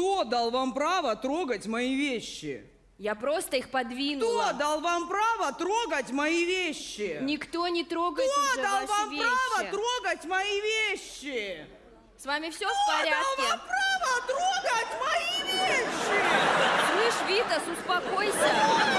Кто дал вам право трогать мои вещи? Я просто их подвинула. Кто дал вам право трогать мои вещи? Никто не трогает Кто уже дал ваши вам вещи. право трогать мои вещи? С вами все в порядке. Кто дал вам право трогать мои вещи? Слышь, Витас, успокойся.